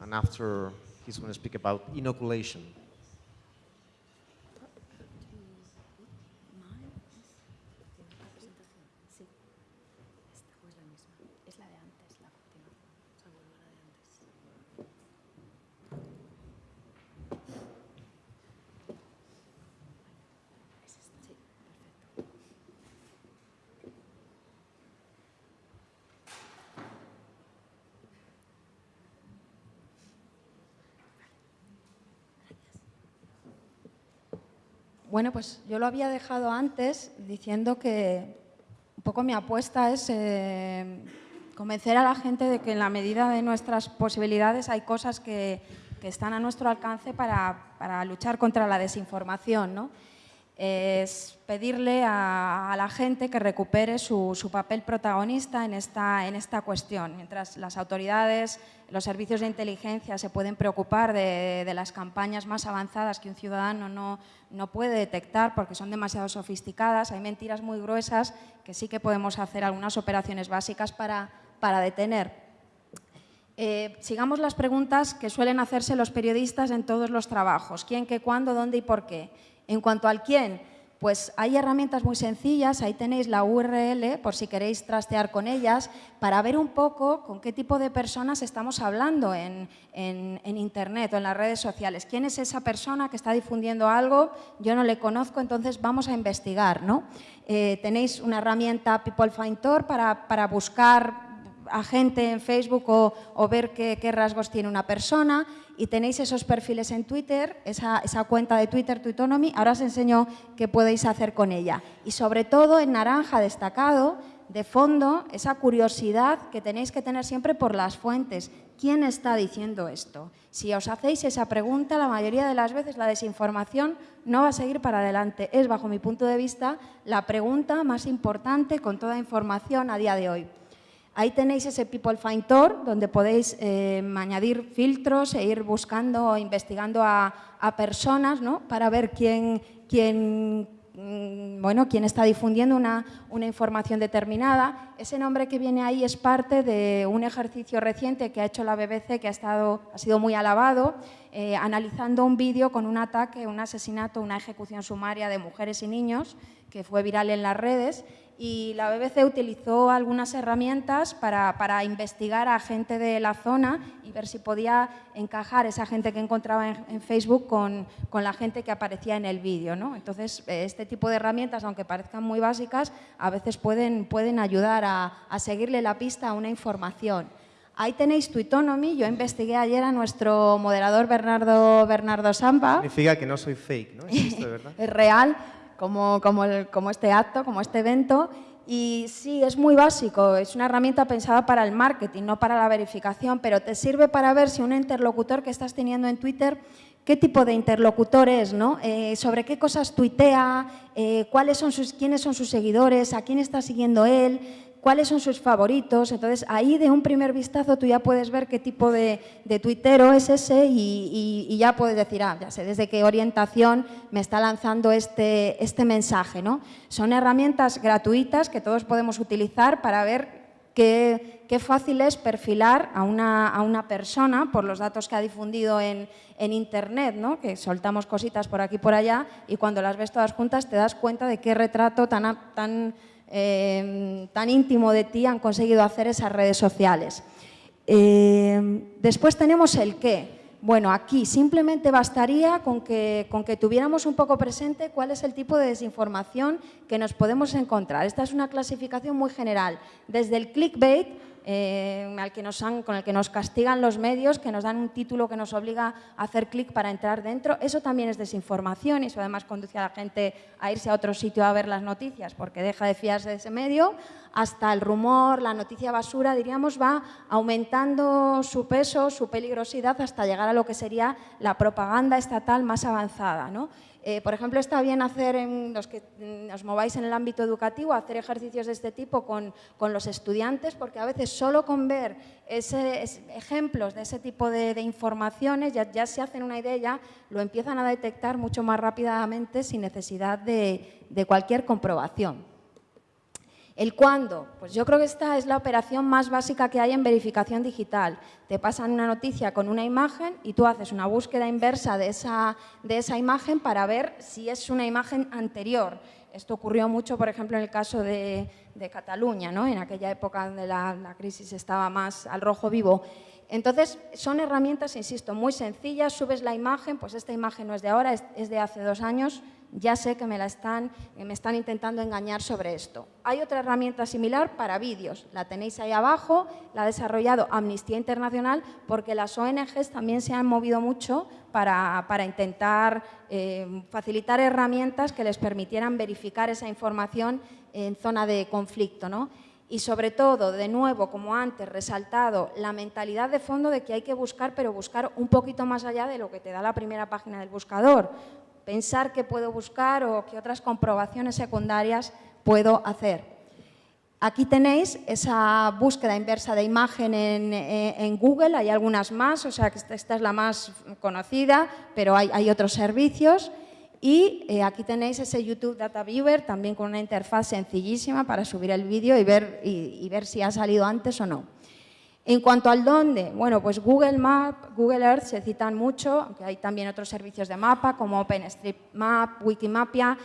E: and after he's going to speak about inoculation.
C: Bueno, pues yo lo había dejado antes diciendo que un poco mi apuesta es eh, convencer a la gente de que en la medida de nuestras posibilidades hay cosas que, están a nuestro alcance para, para luchar contra la desinformación. ¿no? Es pedirle a, la gente que recupere su, papel protagonista en esta, en esta cuestión. Mientras las autoridades, los servicios de inteligencia se pueden preocupar de, las campañas más avanzadas que un ciudadano no, no, puede detectar porque son demasiado sofisticadas, hay mentiras muy gruesas que sí que podemos hacer algunas operaciones básicas para, para detener. Eh, sigamos las preguntas que suelen hacerse los periodistas en todos los trabajos. ¿Quién, qué, cuándo, dónde y por qué? En cuanto al quién, pues hay herramientas muy sencillas, ahí tenéis la URL por si queréis trastear con ellas, para ver un poco con qué tipo de personas estamos hablando en, Internet o en las redes sociales. ¿Quién es esa persona que está difundiendo algo? Yo no le conozco, entonces vamos a investigar. ¿no? Eh, tenéis una herramienta People Find para, para buscar a gente en Facebook o, ver qué, rasgos tiene una persona y tenéis esos perfiles en Twitter, esa, cuenta de Twitter, Twitonomy, ahora os enseño qué podéis hacer con ella. Y sobre todo en naranja destacado, de fondo, esa curiosidad que tenéis que tener siempre por las fuentes. ¿Quién está diciendo esto? Si os hacéis esa pregunta, la mayoría de las veces la desinformación no va a seguir para adelante. Es, bajo mi punto de vista, la pregunta más importante con toda información a día de hoy. Ahí tenéis ese People Find Tour, donde podéis eh, añadir filtros e ir buscando o investigando a, personas ¿no? para ver quién, quién, mm, bueno, quién está difundiendo una, una, información determinada. Ese nombre que viene ahí es parte de un ejercicio reciente que ha hecho la BBC, que ha, estado, ha sido muy alabado, eh, analizando un vídeo con un ataque, un asesinato, una ejecución sumaria de mujeres y niños, que fue viral en las redes, y la BBC utilizó algunas herramientas para, para, investigar a gente de la zona y ver si podía encajar esa gente que encontraba en, Facebook con, con, la gente que aparecía en el vídeo. ¿no? Entonces, este tipo de herramientas, aunque parezcan muy básicas, a veces pueden, pueden ayudar a, a seguirle la pista a una información. Ahí tenéis Twitonomy. Yo investigué ayer a nuestro moderador Bernardo, Bernardo Sampa.
E: Significa que no soy fake, ¿no?
C: ¿verdad? es real como, como, este acto, como este evento. Y sí, es muy básico, es una herramienta pensada para el marketing, no para la verificación, pero te sirve para ver si un interlocutor que estás teniendo en Twitter qué tipo de interlocutor es, ¿no? Eh, sobre qué cosas tuitea, eh, cuáles son sus, quiénes son sus seguidores, a quién está siguiendo él, cuáles son sus favoritos. Entonces, ahí de un primer vistazo tú ya puedes ver qué tipo de, tuitero es ese y, ya puedes decir, ah, ya sé desde qué orientación me está lanzando este, este mensaje. ¿no? Son herramientas gratuitas que todos podemos utilizar para ver qué, fácil es perfilar a una, persona por los datos que ha difundido en, Internet, ¿no? que soltamos cositas por aquí y por allá y cuando las ves todas juntas te das cuenta de qué retrato tan, tan, eh, tan íntimo de ti han conseguido hacer esas redes sociales. Eh, después tenemos el qué. Bueno, aquí simplemente bastaría con que, con que tuviéramos un poco presente cuál es el tipo de desinformación que nos podemos encontrar. Esta es una clasificación muy general, desde el clickbait, eh, al que nos con el que nos castigan los medios, que nos dan un título que nos obliga a hacer clic para entrar dentro. Eso también es desinformación y eso además conduce a la gente a irse a otro sitio a ver las noticias porque deja de fiarse de ese medio. Hasta el rumor, la noticia basura, diríamos, va aumentando su peso, su peligrosidad hasta llegar a lo que sería la propaganda estatal más avanzada. ¿no? Eh, por ejemplo, está bien hacer, en los que mm, os mováis en el ámbito educativo, hacer ejercicios de este tipo con, los estudiantes, porque a veces solo con ver ese, ejemplos de ese tipo de, informaciones ya, se hacen una idea, ya lo empiezan a detectar mucho más rápidamente sin necesidad de cualquier comprobación. ¿El cuándo? Pues yo creo que esta es la operación más básica que hay en verificación digital. Te pasan una noticia con una imagen y tú haces una búsqueda inversa de esa, de esa imagen para ver si es una imagen anterior. Esto ocurrió mucho, por ejemplo, en el caso de, Cataluña, ¿no? en aquella época donde la, la crisis estaba más al rojo vivo. Entonces, son herramientas, insisto, muy sencillas. Subes la imagen, pues esta imagen no es de ahora, es de hace dos años, ya sé que me, la están, me están intentando engañar sobre esto. Hay otra herramienta similar para vídeos, la tenéis ahí abajo, la ha desarrollado Amnistía Internacional porque las ONGs también se han movido mucho para, intentar eh, facilitar herramientas que les permitieran verificar esa información en zona de conflicto. ¿no? Y sobre todo, de nuevo, como antes, resaltado la mentalidad de fondo de que hay que buscar, pero buscar un poquito más allá de lo que te da la primera página del buscador pensar qué puedo buscar o qué otras comprobaciones secundarias puedo hacer. Aquí tenéis esa búsqueda inversa de imagen en, Google, hay algunas más, o sea que esta es la más conocida, pero hay, otros servicios. Y eh, aquí tenéis ese YouTube Data Viewer, también con una interfaz sencillísima para subir el vídeo y ver, y ver si ha salido antes o no. En cuanto al dónde, bueno, pues Google Map, Google Earth se citan mucho, aunque hay también otros servicios de mapa como OpenStreetMap, Wikimapia.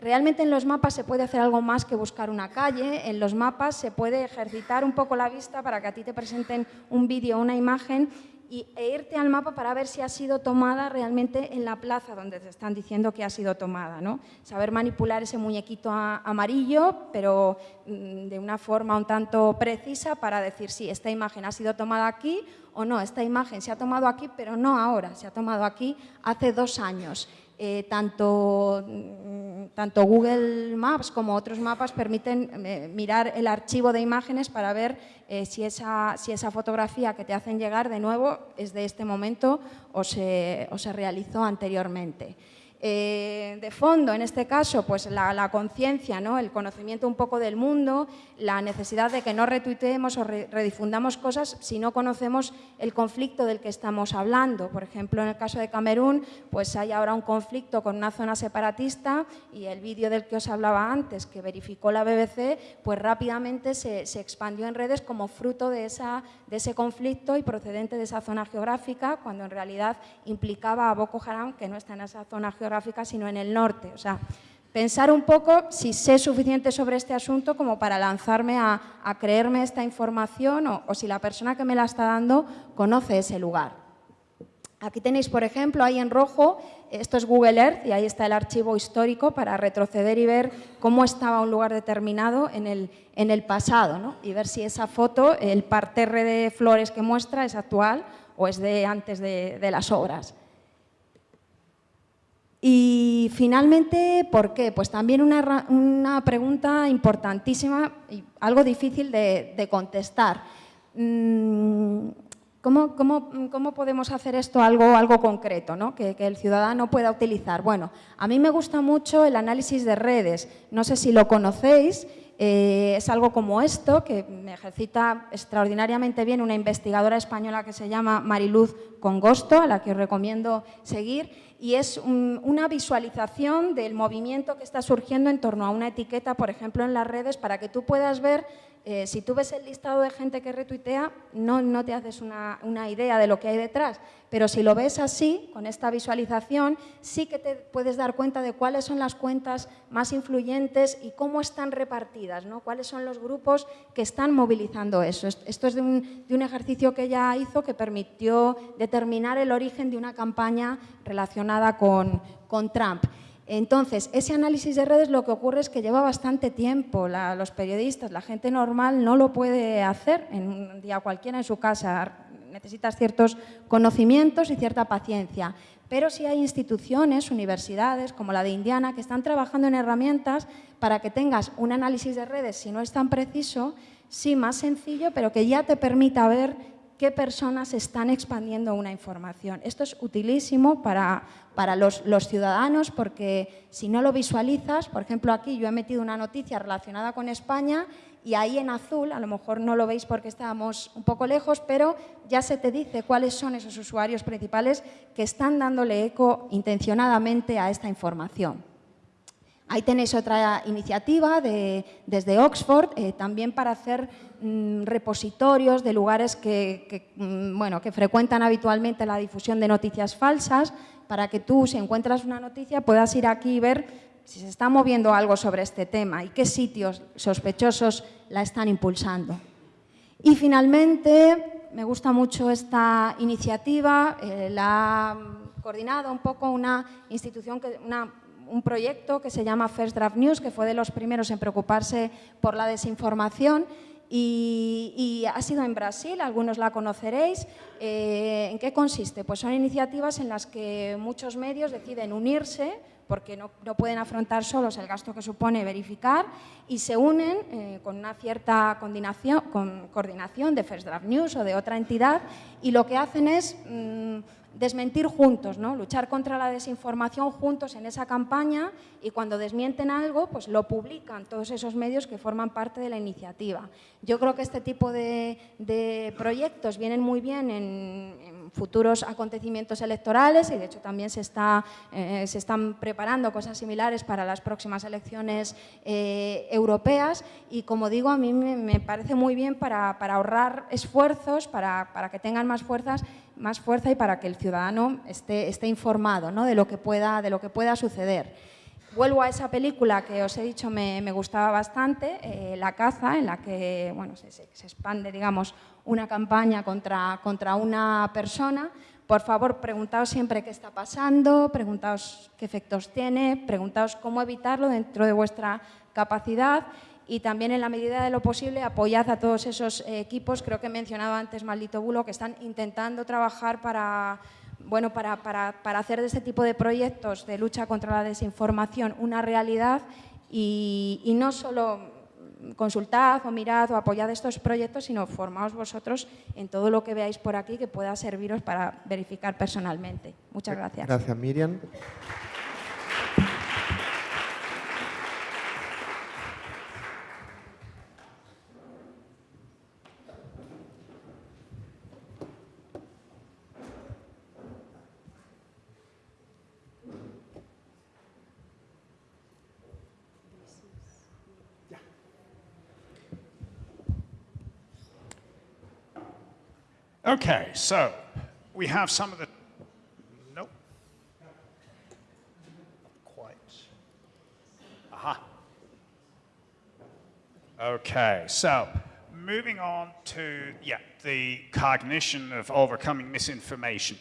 C: Realmente en los mapas se puede hacer algo más que buscar una calle, en los mapas se puede ejercitar un poco la vista para que a ti te presenten un vídeo una imagen y, e irte al mapa para ver si ha sido tomada realmente en la plaza donde te están diciendo que ha sido tomada. ¿no? Saber manipular ese muñequito amarillo, pero mm, de una forma un tanto precisa para decir si esta imagen ha sido tomada aquí o no, esta imagen se ha tomado aquí, pero no ahora, se ha tomado aquí hace dos años. Eh, tanto, mm, tanto, Google Maps como otros mapas permiten eh, mirar el archivo de imágenes para ver eh, si, esa, si, esa, fotografía que te hacen llegar de nuevo es de este momento o se, o se realizó anteriormente. Eh, de fondo, en este caso, pues la, conciencia, ¿no? el conocimiento un poco del mundo, la necesidad de que no retuiteemos o redifundamos cosas si no conocemos el conflicto del que estamos hablando. Por ejemplo, en el caso de Camerún, pues hay ahora un conflicto con una zona separatista y el vídeo del que os hablaba antes, que verificó la BBC, pues rápidamente se, expandió en redes como fruto de ese conflicto y procedente de esa zona geográfica, cuando en realidad implicaba a Boko Haram, que no está en esa zona geográfica, sino en el norte. O sea, pensar un poco si sé suficiente sobre este asunto como para lanzarme a, creerme esta información o, si la persona que me la está dando conoce ese lugar. Aquí tenéis, por ejemplo, ahí en rojo, esto es Google Earth y ahí está el archivo histórico para retroceder y ver cómo estaba un lugar determinado en el, en el pasado ¿no? y ver si esa foto, el parterre de flores que muestra es actual o es de antes de, de las obras. Y finalmente, ¿por qué? Pues también una, pregunta importantísima y algo difícil de, contestar. Mm, ¿Cómo, podemos hacer esto algo, concreto, ¿no? que, que el ciudadano pueda utilizar? Bueno, a mí me gusta mucho el análisis de redes. No sé si lo conocéis. Eh, es algo como esto, que me ejercita extraordinariamente bien una investigadora española que se llama Mariluz Congosto, a la que os recomiendo seguir, y es un- una visualización del movimiento que está surgiendo en torno a una etiqueta, por ejemplo, en las redes, para que tú puedas ver, eh, si tú ves el listado de gente que retuitea, no, no te haces una, una idea de lo que hay detrás, pero si lo ves así, con esta visualización, sí que te puedes dar cuenta de cuáles son las cuentas más influyentes y cómo están repartidas, ¿no? cuáles son los grupos que están movilizando eso. Est- Esto es de un, de un ejercicio que ella hizo que permitió determinar el origen de una campaña relacionada con, con Trump. Entonces, ese análisis de redes lo que ocurre es que lleva bastante tiempo. La- los periodistas, la gente normal no lo puede hacer en un día cualquiera en su casa. Necesitas ciertos conocimientos y cierta paciencia. Pero sí hay instituciones, universidades como la de Indiana, que están trabajando en herramientas para que tengas un análisis de redes, si no es tan preciso, sí más sencillo, pero que ya te permita ver qué personas están expandiendo una información. Esto es utilísimo para, para los, los ciudadanos porque si no lo visualizas, por ejemplo aquí yo he metido una noticia relacionada con España y ahí en azul, a lo mejor no lo veis porque estábamos un poco lejos, pero ya se te dice cuáles son esos usuarios principales que están dándole eco intencionadamente a esta información. Ahí tenéis otra iniciativa de- desde Oxford, eh, también para hacer mm, repositorios de lugares que, mm, bueno, que frecuentan habitualmente la difusión de noticias falsas, para que tú, si encuentras una noticia, puedas ir aquí y ver si se está moviendo algo sobre este tema y qué sitios sospechosos la están impulsando. Y finalmente, me gusta mucho esta iniciativa, eh, la ha coordinado un poco una institución, que, una- un proyecto que se llama First Draft News, que fue de los primeros en preocuparse por la desinformación y, y ha sido en Brasil, algunos la conoceréis. Eh, ¿En qué consiste? Pues son iniciativas en las que muchos medios deciden unirse porque no, no pueden afrontar solos el gasto que supone verificar y se unen eh, con una cierta coordinación, con coordinación de First Draft News o de otra entidad y lo que hacen es mm, desmentir juntos, ¿no? luchar contra la desinformación juntos en esa campaña y cuando desmienten algo, pues lo publican todos esos medios que forman parte de la iniciativa. Yo creo que este tipo de, proyectos vienen muy bien en, futuros acontecimientos electorales y de hecho también se, eh, están preparando cosas similares para las próximas elecciones eh, europeas y como digo, a mí me, parece muy bien para, para ahorrar esfuerzos, para, para que tengan más fuerzas más fuerza y para que el ciudadano esté, esté informado ¿no? de, lo que pueda, de lo que pueda suceder. Vuelvo a esa película que os he dicho me, me gustaba bastante, eh, La caza, en la que bueno, se, se- expande digamos, una campaña contra, contra una persona. Por favor, preguntaos siempre qué está pasando, preguntaos qué efectos tiene, preguntaos cómo evitarlo dentro de vuestra capacidad y también en la medida de lo posible apoyad a todos esos eh, equipos, creo que mencionaba antes Maldito Bulo, que están intentando trabajar para, bueno, para, para- para hacer de este tipo de proyectos de lucha contra la desinformación una realidad y, y no solo consultad o mirad o apoyad estos proyectos, sino formaos vosotros en todo lo que veáis por aquí que pueda serviros para verificar personalmente. Muchas gracias.
B: Gracias, Miriam.
D: Okay, so we have some of the. Nope. Quite. Aha. Okay, so moving on to, yeah, the cognition of overcoming misinformation.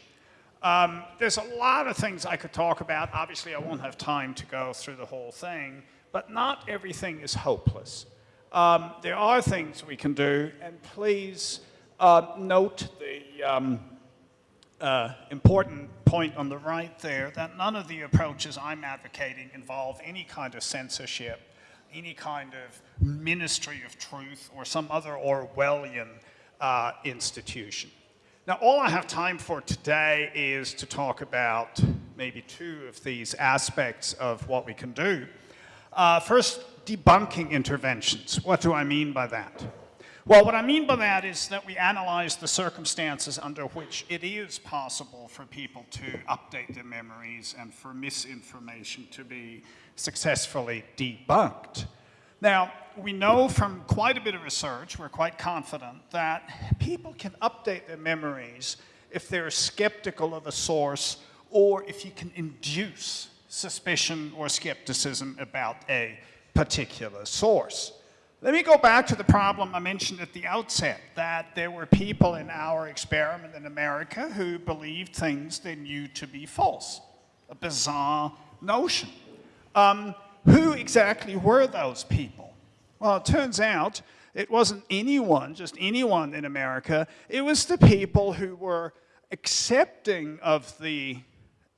D: Um, there's a lot of things I could talk about. Obviously, I won't have time to go through the whole thing, but not everything is hopeless. Um, there are things we can do, and please uh, note the um, uh, important point on the right there that none of the approaches I'm advocating involve any kind of censorship, any kind of ministry of truth, or some other Orwellian uh, institution. Now, all I have time for today is to talk about maybe two of these aspects of what we can do. Uh, first, debunking interventions. What do I mean by that? Well, what I mean by that is that we analyze the circumstances under which it is possible for people to update their memories and for misinformation to be successfully debunked. Now, we know from quite a bit of research, we're quite confident, that people can update their memories if they're skeptical of a source or if you can induce suspicion or skepticism about a particular source. Let me go back to the problem I mentioned at the outset, that there were people in our experiment in America who believed things they knew to be false. A bizarre notion. Um, who exactly were those people? Well, it turns out it wasn't anyone, just anyone in America. It was the people who were accepting of the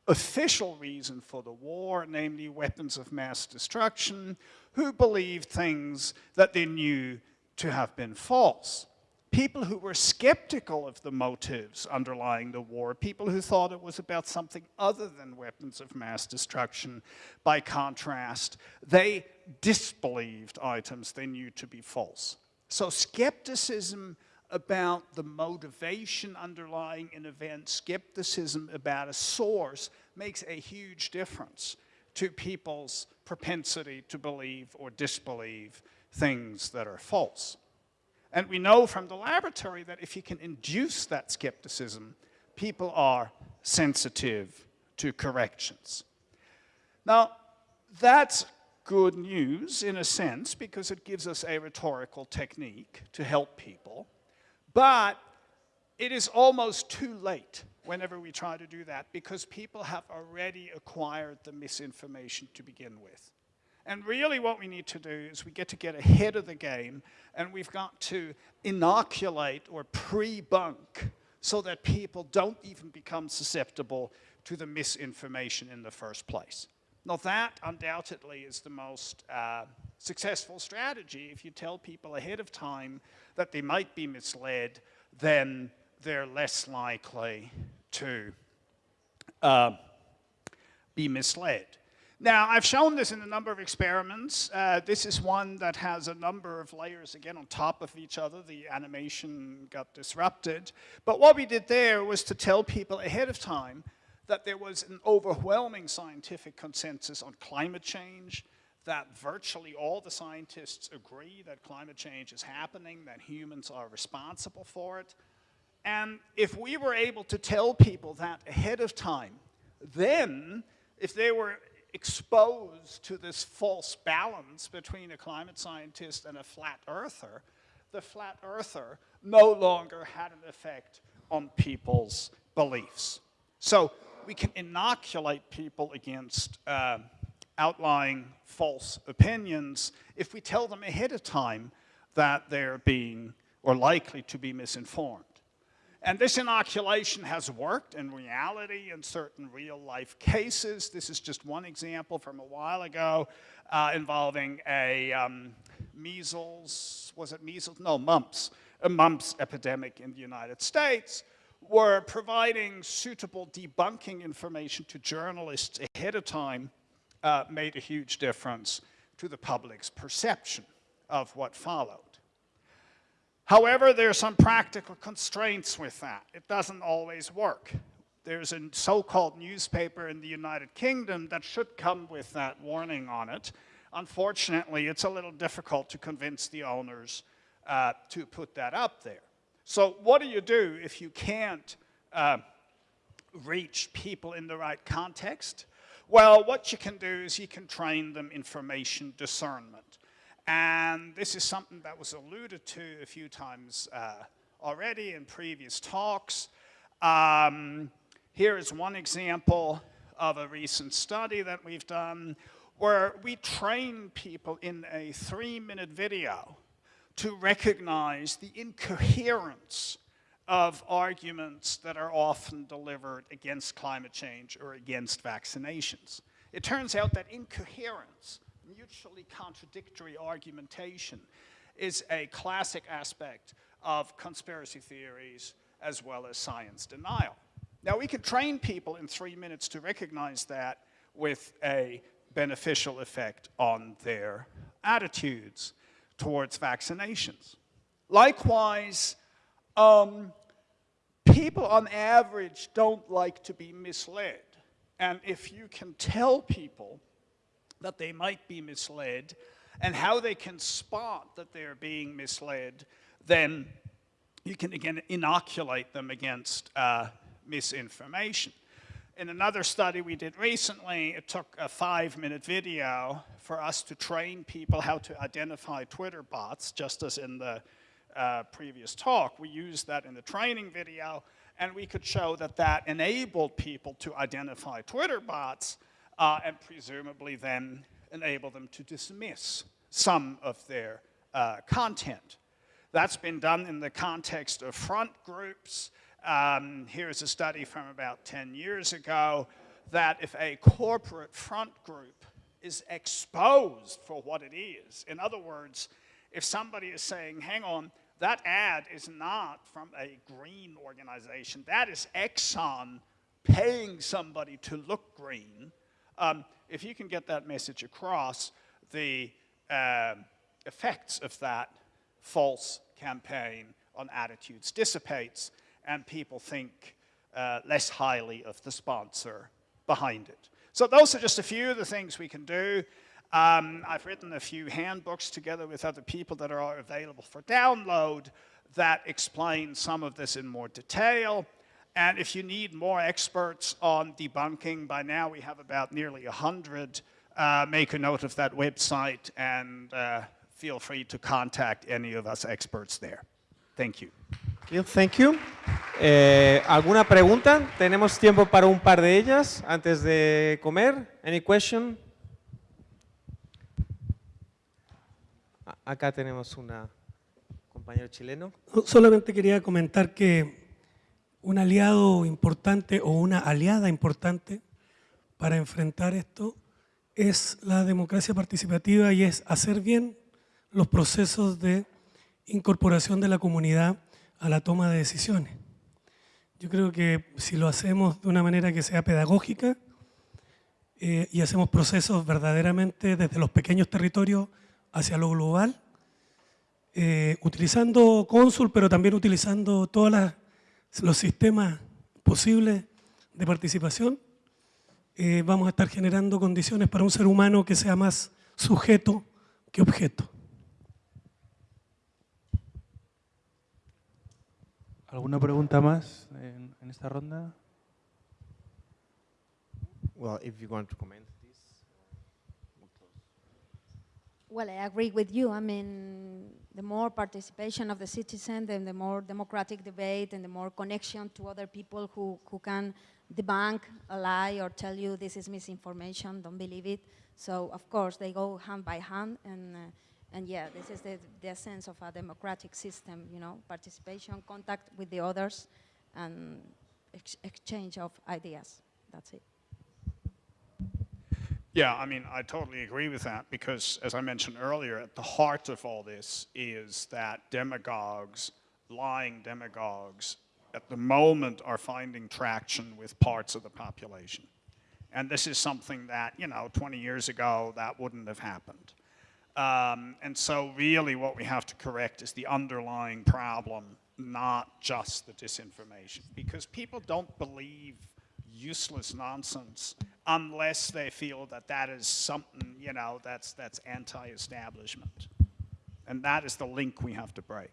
D: official reason for the war, namely weapons of mass destruction, who believed things that they knew to have been false. People who were skeptical of the motives underlying the war, people who thought it was about something other than weapons of mass destruction, by contrast, they disbelieved items they knew to be false. So skepticism about the motivation underlying an event, skepticism about a source, makes a huge difference to people's propensity to believe or disbelieve things that are false. And we know from the laboratory that if you can induce that skepticism, people are sensitive to corrections. Now, that's good news in a sense because it gives us a rhetorical technique to help people. But it is almost too late whenever we try to do that because people have already acquired the misinformation to begin with. And really what we need to do is we get to get ahead of the game and we've got to inoculate or pre-bunk so that people don't even become susceptible to the misinformation in the first place. Now that undoubtedly is the most uh, successful strategy. If you tell people ahead of time that they might be misled, then they're less likely to uh, be misled. Now, I've shown this in a number of experiments. Uh, this is one that has a number of layers, again, on top of each other. The animation got disrupted. But what we did there was to tell people ahead of time that there was an overwhelming scientific consensus on climate change, that virtually all the scientists agree that climate change is happening, that humans are responsible for it. And if we were able to tell people that ahead of time, then if they were exposed to this false balance between a climate scientist and a flat earther, the flat earther no longer had an effect on people's beliefs. So we can inoculate people against uh, outlying false opinions if we tell them ahead of time that they're being or likely to be misinformed. And this inoculation has worked in reality in certain real life cases. This is just one example from a while ago uh, involving a um, measles, was it measles? No, mumps, a mumps epidemic in the United States were providing suitable debunking information to journalists ahead of time uh, made a huge difference to the public's perception of what followed. However, there are some practical constraints with that. It doesn't always work. There's a so-called newspaper in the United Kingdom that should come with that warning on it. Unfortunately, it's a little difficult to convince the owners uh, to put that up there. So what do you do if you can't uh, reach people in the right context? Well, what you can do is you can train them information discernment. And this is something that was alluded to a few times uh, already in previous talks. Um, here is one example of a recent study that we've done where we train people in a three-minute video to recognize the incoherence of arguments that are often delivered against climate change or against vaccinations. It turns out that incoherence, mutually contradictory argumentation, is a classic aspect of conspiracy theories as well as science denial. Now, we can train people in three minutes to recognize that with a beneficial effect on their attitudes towards vaccinations. Likewise, um, people on average don't like to be misled. And if you can tell people that they might be misled and how they can spot that they're being misled, then you can again inoculate them against uh, misinformation. In another study we did recently, it took a five minute video for us to train people how to identify Twitter bots, just as in the uh, previous talk. We used that in the training video, and we could show that that enabled people to identify Twitter bots uh, and presumably then enable them to dismiss some of their uh, content. That's been done in the context of front groups. Um, here's a study from about 10 years ago that if a corporate front group is exposed for what it is, in other words, if somebody is saying, hang on, that ad is not from a green organization, that is Exxon paying somebody to look green, um, if you can get that message across, the uh, effects of that false campaign on attitudes dissipates and people think uh, less highly of the sponsor behind it. So those are just a few of the things we can do. Um, I've written a few handbooks together with other people that are available for download that explain some of this in more detail. And if you need more experts on debunking, by now we have about nearly 100. Uh, make a note of that website and uh, feel free to contact any of us experts there. Thank you.
B: Thank you. Eh, ¿Alguna pregunta? Tenemos tiempo para un par de ellas antes de comer. Any question? Acá tenemos una compañero chileno.
I: Solamente quería comentar que un aliado importante o una aliada importante para enfrentar esto es la democracia participativa y es hacer bien los procesos de incorporación de la comunidad a la toma de decisiones. Yo creo que si lo hacemos de una manera que sea pedagógica eh, y hacemos procesos verdaderamente desde los pequeños territorios hacia lo global, eh, utilizando Consul, pero también utilizando todos los sistemas posibles de participación, eh, vamos a estar generando condiciones para un ser humano que sea más sujeto que objeto.
A: ¿Alguna pregunta más en, en esta ronda?
B: Well, if you want to comment
C: Well, I agree with you. I mean, the more participation of the citizen, then the more democratic debate and the more connection to other people who, who can debunk a lie or tell you this is misinformation, don't believe it. So, of course, they go hand by hand and uh, and yeah, this is the, the essence of a democratic system, you know, participation, contact with the others, and ex exchange of ideas. That's it.
D: Yeah, I mean, I totally agree with that because, as I mentioned earlier, at the heart of all this is that demagogues, lying demagogues, at the moment are finding traction with parts of the population. And this is something that, you know, 20 years ago, that wouldn't have happened. Um, and so really what we have to correct is the underlying problem, not just the disinformation. Because people don't believe useless nonsense unless they feel that that is something, you know, that's, that's anti-establishment. And that is the link we have to break.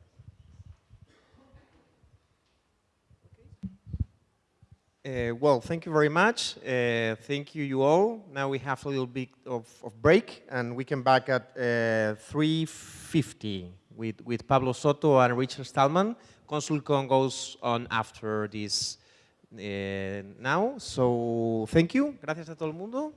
B: Uh, well, thank you very much. Uh, thank you, you all. Now we have a little bit of, of break, and we come back at uh, 3.50 with, with Pablo Soto and Richard Stallman. Consulcon goes on after this Eh, now. So, thank you. Gracias a todo el mundo.